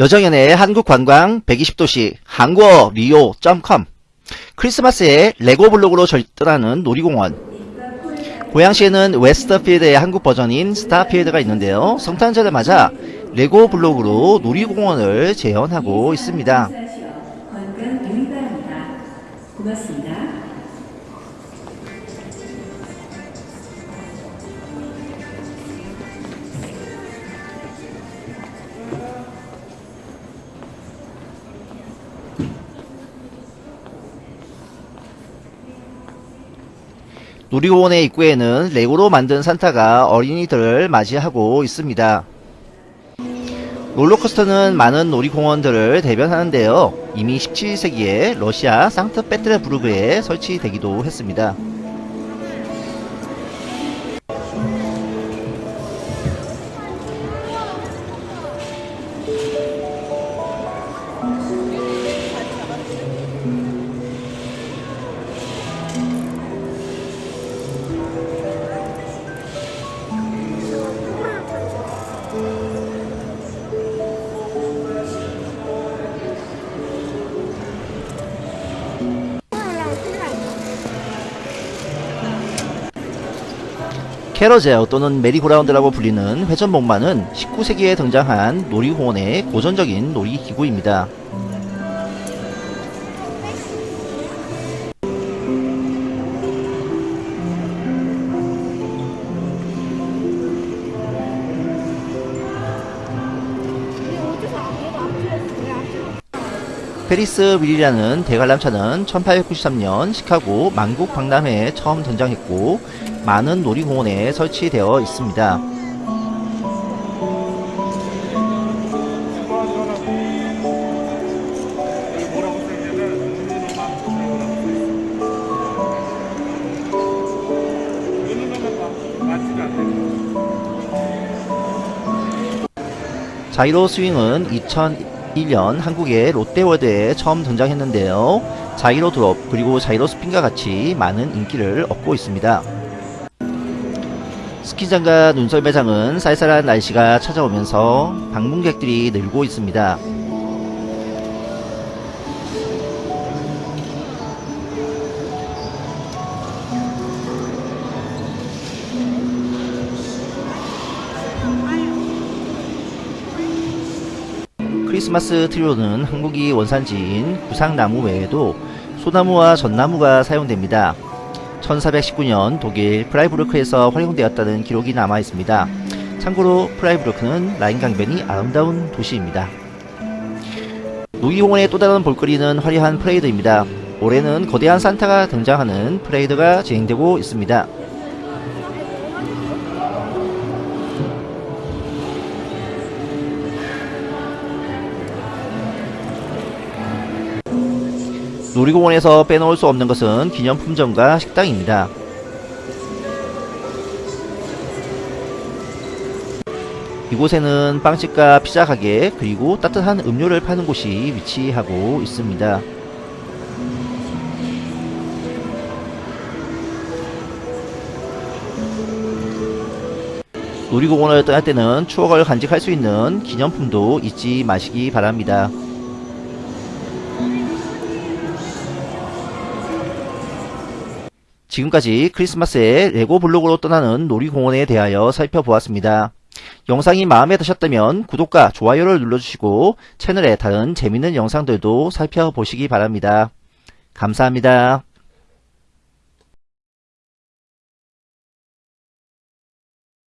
여정연의 한국관광 120도시 한국어 리오.com 크리스마스에 레고 블록으로 절전하는 놀이공원 고양시에는 웨스트필드의 한국 버전인 스타필드가 있는데요. 성탄절을 맞아 레고 블록으로 놀이공원을 재현하고 있습니다. 놀이공원의 입구에는 레고로 만든 산타가 어린이들을 맞이하고 있습니다. 롤러코스터는 많은 놀이공원들을 대변하는데요. 이미 17세기에 러시아 상트페테르부르크에 설치되기도 했습니다. carousel 또는 메리고라운드라고 불리는 회전목마는 19세기에 등장한 놀이공원의 고전적인 놀이기구입니다. Ferris wheel이라는 대관람차는 1893년 시카고 만국 박람회에 처음 등장했고 많은 놀이공원에 설치되어 있습니다. 자이로 스윙은 2001년 한국의 롯데월드에 처음 등장했는데요. 자이로 드롭 그리고 자이로 스핀과 같이 많은 인기를 얻고 있습니다. 스키장과 눈썰매장은 쌀쌀한 날씨가 찾아오면서 방문객들이 늘고 있습니다. 크리스마스 트리오는 한국이 원산지인 구상나무 외에도 소나무와 전나무가 사용됩니다. 1419년 독일 프라이부르크에서 활용되었다는 기록이 남아 있습니다. 참고로 프라이부르크는 라인 강변이 아름다운 도시입니다. 놀이공원의 또 다른 볼거리는 화려한 퍼레이드입니다. 올해는 거대한 산타가 등장하는 퍼레이드가 진행되고 있습니다. 놀이공원에서 빼놓을 수 없는 것은 기념품점과 식당입니다. 이곳에는 빵집과 피자 가게 그리고 따뜻한 음료를 파는 곳이 위치하고 있습니다. 놀이공원을 떠날 때는 추억을 간직할 수 있는 기념품도 잊지 마시기 바랍니다. 지금까지 크리스마스에 레고 블록으로 떠나는 놀이공원에 대하여 살펴보았습니다. 영상이 마음에 드셨다면 구독과 좋아요를 눌러주시고 채널의 다른 재밌는 영상들도 살펴보시기 바랍니다. 감사합니다.